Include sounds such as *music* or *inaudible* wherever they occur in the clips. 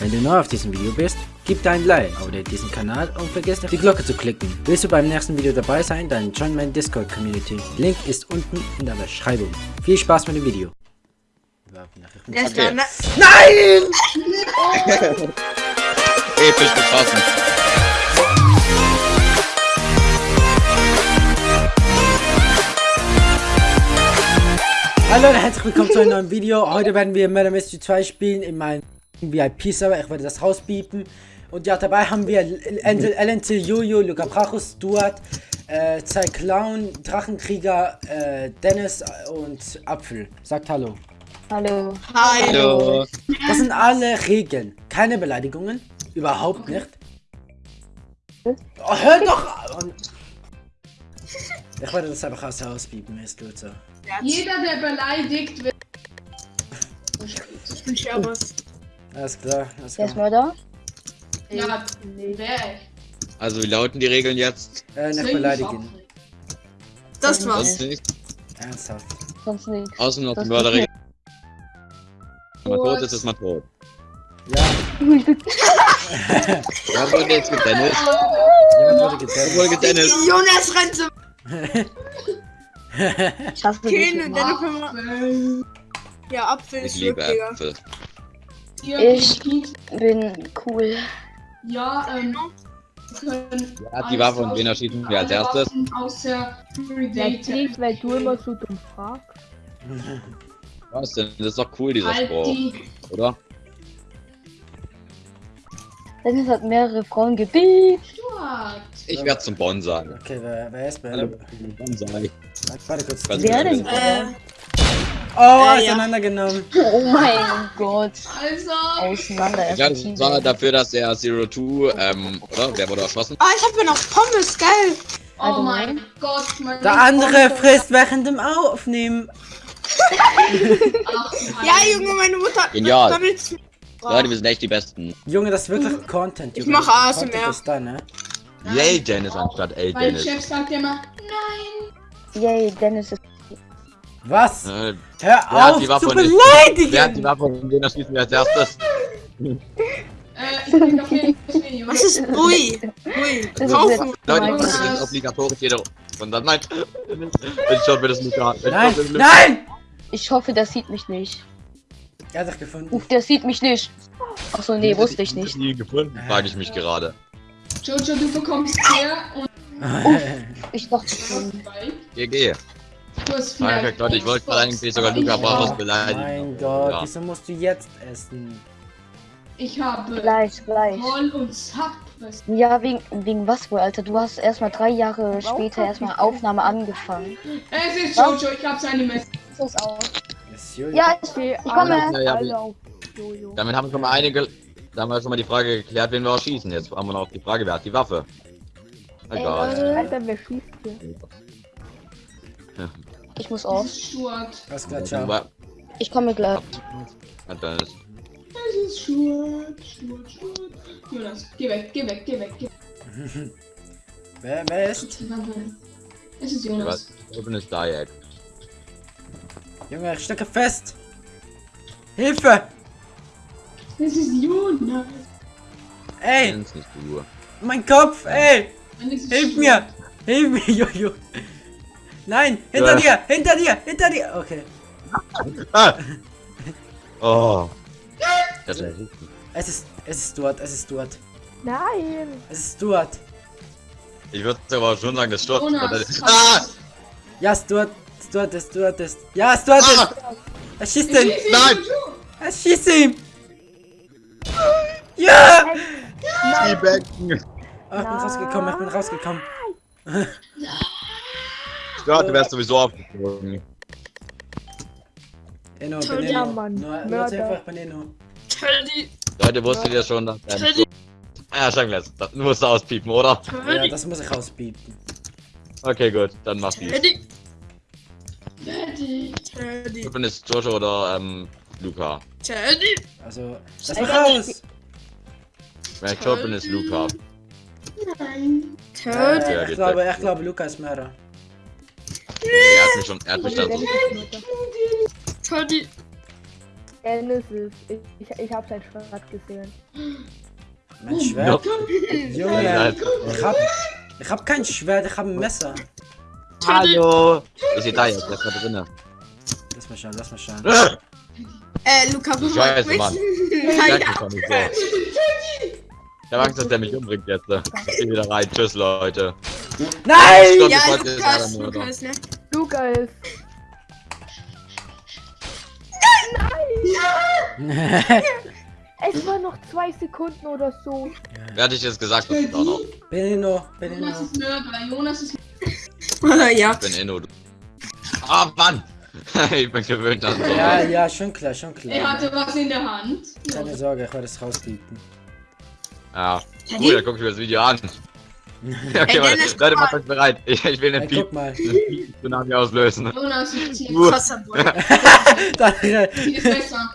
Wenn du neu auf diesem Video bist, gib dein Like, abonniere diesen Kanal und vergiss nicht die Glocke zu klicken. Willst du beim nächsten Video dabei sein, dann join meine Discord Community. Link ist unten in der Beschreibung. Viel Spaß mit dem Video. Okay. Nein! *laughs* Episch geschossen. Hallo und herzlich willkommen zu einem neuen Video. Heute werden wir Murder Mystery 2 spielen in meinem VIP-Server. Ich werde das rausbiepen. Und ja, dabei haben wir LNT Jojo, Luca Brachus, Stuart, äh, zwei Clown, Drachenkrieger, äh, Dennis und Apfel. Sagt Hallo. Hallo. Hallo. Das sind alle Regeln. Keine Beleidigungen. Überhaupt nicht. Oh, hör doch! Ich werde das einfach aus ausbiepen, ist gut so. Jeder, der beleidigt wird. *laughs* Ich bin Scherbers. Alles klar, alles Wer ist klar. Mörder? Ja, wer? Also, wie lauten die Regeln jetzt? Äh, nicht beleidigen. Das Sonst nicht. Ernsthaft. Sonst nichts. Außen noch die Das- Mörderregel. Wenn man tot ist, ist man tot. Ja, *laughs* Wer wurde jetzt mit Dennis? jemand wurde Wer wurde Dennis? Jonas rennt zum *laughs* Ich Kind und dann Firma. Ja, Apfel Ich ist liebe wirklich. Ich bin cool. Ja, ähm. Hat die Waffe und wen erschießen wir als erstes? Außer Ja, Predator. weil du immer so dumm fragst. *laughs* Was denn? Das ist doch cool, dieser Halt Spruch, die. oder? Dennis hat mehrere Frauen. Stuart. Ich werde zum Bonsai. Okay, wer, wer ist wer? Hallo, Bonsai. Warte kurz. Wer ist denn? Äh, Oh, Äh, ja. auseinandergenommen. *laughs* Oh mein Gott. also. Auseinander. Ich zwar dafür, dass der Zero Two, ähm, oder? Wer wurde erschossen? Ah, ich hab mir noch Pommes, geil. Oh Also mein Gott, mein Der andere frisst während dem Aufnehmen. Ja, Junge, meine Mutter. hat Genial. McDonald's Leute, wir sind echt die Besten. Junge, das ist wirklich Content. Ich Junge. mach ASMR. Content ist da, ne? Yay, Dennis anstatt Mein Dennis. Chef sagt immer, nein. Yay, Dennis ist. Was? Äh, Hör Wer hat auf die Waffe zu beleidigen! Wer hat die Waffe und wen erschießen wir als erstes? Äh, ich bin auf jeden Fall Was ist Ui? Ui. Das Also, ist Leute, das ist obligatorisch jede Und dann nein. Wenn schon wird es nicht gehabt. Nein, nein! Ich hoffe, der sieht mich nicht. Er hat dich gefunden. Uff, der sieht mich nicht. Achso, nee, wusste ich nicht. Nie gefunden, frage ich mich gerade. Jojo, du bekommst hier und *laughs* Ich dachte schon. GG. Du hast Perfekt, Leute, ich wollte gerade eigentlich sogar Luca Barros beleidigen. mein Gott, Ja. wieso musst du jetzt essen? Ich habe Gleich, gleich. voll und was- Ja, wegen, wegen was wohl, Alter? Du hast erstmal drei Jahre später erstmal Aufnahme angefangen. Es ist Jojo, ich hab seine Messe. Ist das auch? Ist Julia. Ja, ich, ich komme. Ja, ja. Damit haben wir schon mal einige. Da haben wir schon mal die Frage geklärt, wen wir auch schießen. Jetzt haben wir noch die Frage, wer hat die Waffe? Egal. Äh, Alter, wer schießt hier? Ich muss Das auf. ist Stuart. Alles klar, ciao. Ich komme gleich. Und dann ist Es ist Stuart. Stuart, Stuart. Jonas, geh weg, geh weg, geh weg, geh weg. *laughs* Wer, wer ist? Es ist was? Jonas. Open ist Diag. Junge, ich stecke fest. Hilfe! Es ist Jonas. Ey, Kennst nicht du. mein Kopf, ey! Hilf mir! Hilf mir, Jojo! Nein, hinter Ja. dir, hinter dir, hinter dir! Okay. Ah! *laughs* Oh. Das ist ja Es ist, es ist Stuart, es ist Stuart. Nein! Es ist Stuart. Ich würde aber schon sagen, das stört. Jonas. Ah! Ja, Stuart, Stuart ist, Stuart ist. Ja, Stuart Ah! ist! Er schießt ihn! Nein! Er schießt ihn! Ja! Die Becken! Oh, ich bin rausgekommen, ich bin rausgekommen. Ich *laughs* dachte, du wärst sowieso aufgeflogen. Enno, bin ja, Enno. Mann. Nur, nur Mörder. einfach, ich bin Enno. Teddy. Leute, wusstet ihr schon, dass ähm, Ja, schon jetzt. Das musst du auspiepen, oder? Ja, Teddy. das muss ich rauspiepen. Okay, gut, dann mach die. Teddy. Teddy. Teddy. Open ist Jojo oder ähm, Luca. Teddy. Also, lass mich raus! Ja, ich glaube, ist Luca. Nein. Äh, Teddy. ich, glaube, ich glaube, Luca ist Mörder. Er hat mich schon, er hat mich dann so. Teddy. Dennis ist. Ich, ich, ich hab sein Schwert gesehen. Mein Schwert? Junge, Ja. ich hab, ich hab kein Schwert, ich hab ein Messer. Hallo! Ist hier da jetzt, der ist da drinnen. Lass mal schauen, lass mal schauen. Äh, Luca, wo Mann. Ich Nein, so. Ich hab Angst, dass der mich umbringt jetzt. Ich geh wieder rein. Tschüss, Leute. Nein! Stimmt, ja, ist Lukas. Lukas, ne? Luca ist. Es waren noch zwei Sekunden oder so. Wer hat dich jetzt gesagt, das ist auch noch? Benino, Benino. Jonas ist Mörder, Jonas ist *laughs* ja. Ich bin Inno. Ah, Mann! *laughs* ich bin gewöhnt an so. Ja, ja, schon klar, schon Er klar. hatte was in der Hand. Keine Sorge, ich werde es rausbieten. Ja. Cool, dann guck ich mir das Video an. *laughs* Ja, okay, Ey, Leute, Dennis, Leute, macht euch bereit. *laughs* Ich, ich will den guck Piep, mal. den Tsunami auslösen. Jonas *laughs* besser.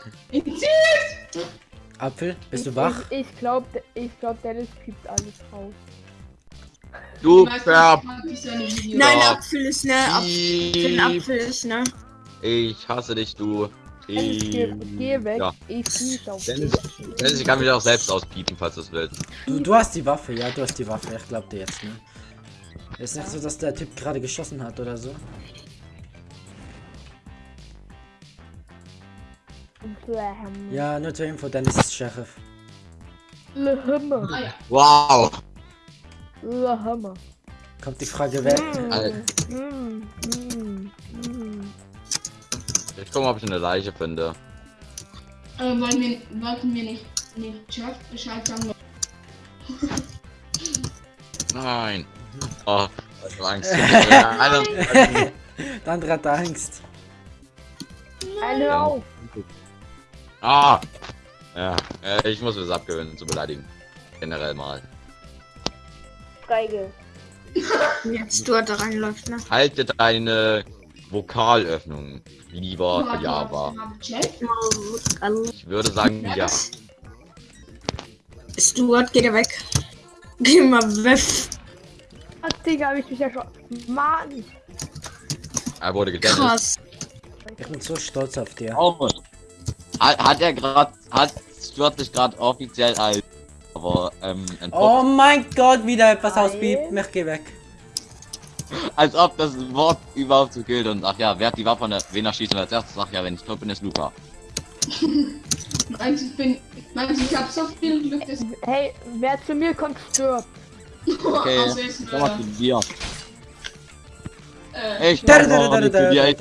Apfel, bist du Ich- wach? Ich, ich glaube, ich glaub, Dennis piept alles raus. Du Verb. ich. Nein. Apfel ist ne, Apfel, Piep. Apfel ist ne. Ich hasse dich, du. Dennis, geh, geh weg. Ja. Ich piep auf Dennis. Dennis, ich kann mich auch selbst auspiepen, falls du es willst. Du, du hast die Waffe, ja, du hast die Waffe. Ich glaub dir jetzt, ne? Ist nicht so, dass der Typ gerade geschossen hat oder so. Ja, nur zur Info, Dennis ist Sheriff. Le Hammer. Ah. Wow! Le Hammer. Kommt die Frage, wer. Alter. Ich guck mal, ob ich eine Leiche finde. Äh, wollen wir, wollten wir nicht, nicht Chat Bescheid sagen? Nein. Oh, ich hab Angst. *laughs* Der andere hat Angst. Nein, hör auf. Ah! Ja, äh, ich muss das abgewöhnen zu beleidigen. Generell mal. Geige. Jetzt du da reinläuft, ne? Halte deine Vokalöffnung lieber Java. Ich würde sagen, ja. Stuart, geht er weg. Geh mal weg. Ach, Digga, hab ich mich ja schon. Mann. Er wurde gedämmt. Krass. Ich bin so stolz auf dir. Oh. Hat, hat er gerade, hat Stuart sich gerade offiziell als, aber, ähm, entpuppt. Oh mein Gott, wieder etwas Geil. auspiepen. Ich geh weg. Als ob das Wort überhaupt so gilt und ach ja, wer hat die Waffe, ne, wen erschießen wir als erstes? Ach ja, wenn ich tot bin, ist Luca. Meinst du, ich bin. Meinst du, ich hab so viel Glück, dass. Hey, wer zu mir kommt, stirbt. Okay, Also ist komm mal Mörder. zu dir. Äh, Ich komm mal nicht zu dir. ich-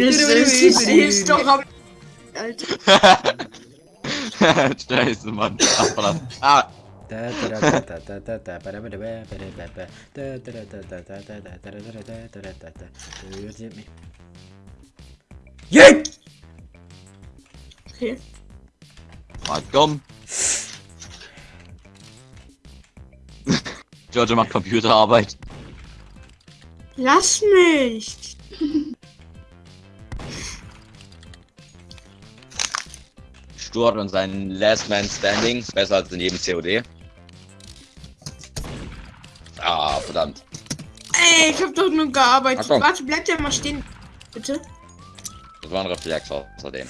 ist, ist doch am. Alter. Scheiße, Mann. Ach. Ah, Jay! Okay. war dumm. Giorgio macht Computerarbeit. Lass mich. Stuart und sein Last Man Standing. Besser als in jedem COD. Ah, verdammt. Ey, ich hab doch nur gearbeitet. Ach komm. Warte, bleibt ja mal stehen. Bitte. Das war ein Reflex außerdem.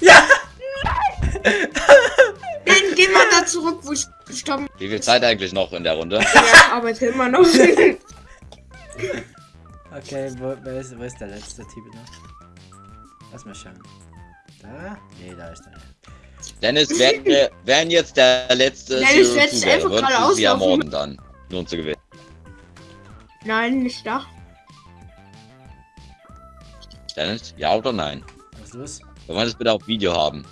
Ja! Nein, geh mal da zurück, wo ich gestorben Wie viel Zeit eigentlich noch in der Runde? bin. Ja, ich arbeite immer noch. *laughs* Okay, wo, wer ist, wo ist der letzte Typ noch? Lass mal schauen. Da? Nee, da ist er. Dennis, wenn, äh, wenn jetzt der letzte Dennis, Zero wäre, einfach würdest gerade du sie auslaufen ermorden dann. Nur um zu gewinnen. Nein, nicht da. Dennis, ja oder nein? Was ist los? Wir wollen das bitte auf Video haben.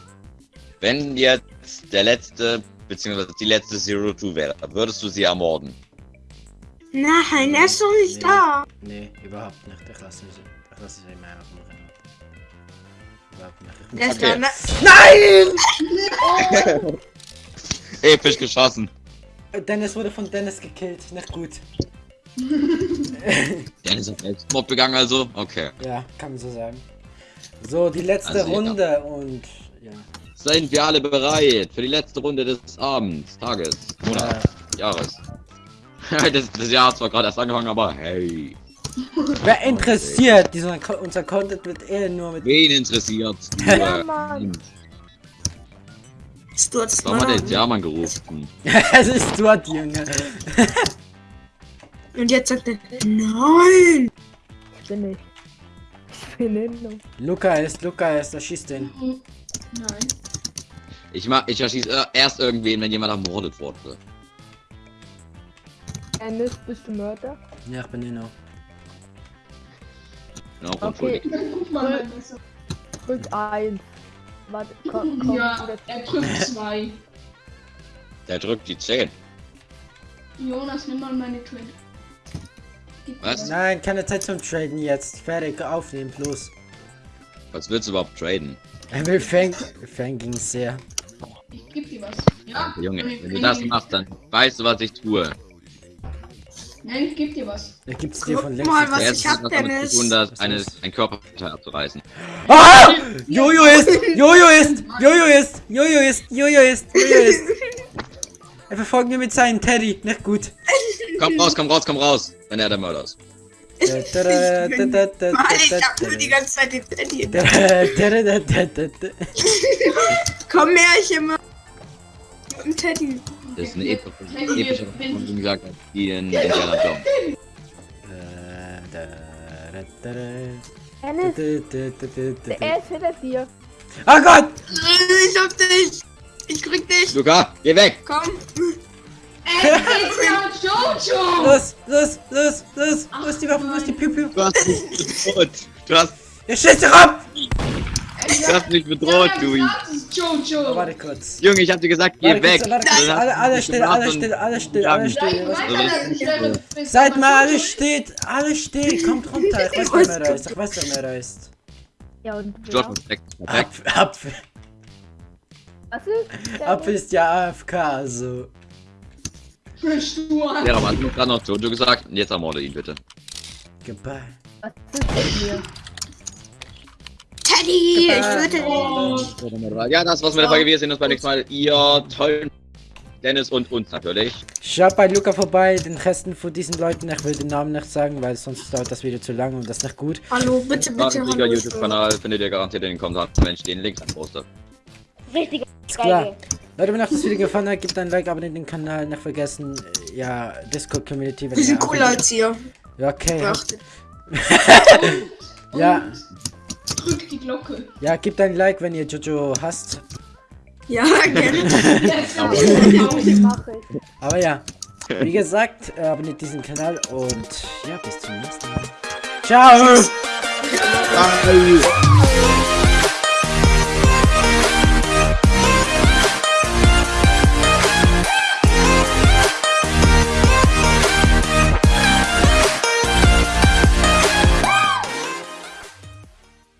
Wenn jetzt der letzte, beziehungsweise die letzte Zero Two wäre, würdest du sie ermorden? Nein, er ist doch nicht Nee. da. Nee, überhaupt nicht. Ich lasse sie. Ich lasse sie mehr machen. Der ist Okay. Ne? Nein! *laughs* Episch geschossen. Dennis wurde von Dennis gekillt. Nicht gut. *laughs* Dennis hat Selbstmord begangen also? Okay. Ja, kann man so sagen. So, die letzte Also, ja. Runde und ja. Seien wir alle bereit für die letzte Runde des Abends, Tages, Äh, Monats. Jahres. *laughs* das, das Jahr hat zwar gerade erst angefangen, aber hey. Wer interessiert? Dieser, unser Content wird eher nur mit. Wen interessiert? Ja, Mann. Du hattest Warum hat er jetzt Jahrmann gerufen? *laughs* es ist dort, Junge. *laughs* Und jetzt sagt er, nein! Ich bin nicht. Ich bin Indo. Luca ist, Luca ist, da schießt den. Nein. Ich mach, ich erschieße äh, erst irgendwen, wenn jemand ermordet wurde. Ennis, bist du Mörder? Ja, ich bin Inno. Bin auch Okay. unschuldig. Drück 1. Warte, komm, komm. Ja, er drückt *laughs* zwei. Der drückt die 10. Jonas, nimm mal meine Twin. Was? Nein, keine Zeit zum Traden jetzt. Fertig, aufnehmen, bloß. Was willst du überhaupt traden? Er will Fang. Fang ging sehr. Ich geb dir was. Ja? Junge, wenn du das machst, dann weißt du, was ich tue. Nein, ich geb dir was. Da gibt's dir von Guck links. mal, und was ich hab, Dennis. tun, dass eine, ist? ein Körperteil abzureißen. Ah! Jojo ist! Jojo ist! Jojo ist! Jojo ist! Jojo ist! Jojo ist! Er verfolgt mir mit seinem Teddy. Nicht gut. Komm raus, komm raus, komm raus, wenn er der Mörder ist. Ich hab nur die ganze Zeit den Teddy. Komm her, ich immer. Mit dem Teddy. Das ist eine epische, gesagt, die in Indiana Jones. Da, da, da, da, da, Ennis, da, da, da, da, da. er ist hinter dir. Oh Gott! Ich hab dich. Ich krieg dich. Luca, geh weg! Komm. *laughs* Jojo. Los, los, los, los! Wo ist die Waffe? Wo ist die Piu Piu? Du hast mich bedroht. Du hast, schießt dich ab! Du hast mich bedroht, du. Das ist Jojo. Warte kurz. Junge, ich hab dir gesagt, geh Warte weg. kurz, warte Alle, alle still, alle still, alle still, Ja, alle mich- still. Seid mal alle steht, alle still, kommt runter. Ich weiß, wer Mörder ist. Ich weiß, wer Mörder ist. Ja, und perfekt. Perfekt. Apfel, Apfel, Was ist? Apfel ist ja AFK, also. Frisch du an. Ja, aber hat gerade noch Jojo gesagt. Und jetzt ermorde ihn bitte. Goodbye. Was ist mit mir? Teddy, ich töte Oh. Ja, das war's mit der Folge. Wir sehen uns beim nächsten Mal. Ihr tollen Dennis und uns natürlich. Schaut bei Luca vorbei, den Resten von diesen Leuten. Ich will den Namen nicht sagen, weil sonst dauert das Video zu lang und das ist nicht gut. Hallo, bitte, bitte, Nachrichtiger hallo. YouTube-Kanal findet ihr garantiert in den Kommentaren, wenn ich den Link poste. Richtig Ist klar. Leute, wenn euch das Video gefallen hat, gebt ein Like, abonniert den Kanal, nicht vergessen, äh, ja, Discord-Community. wenn Wir sind cooler als ihr. Ja, okay. *laughs* Ja, Drück die Glocke. ja, gebt ein Like, wenn ihr Jojo hasst. Ja, gerne. *laughs* Aber ja, wie gesagt, äh, abonniert diesen Kanal und ja, bis zum nächsten Mal. Ciao! Bye.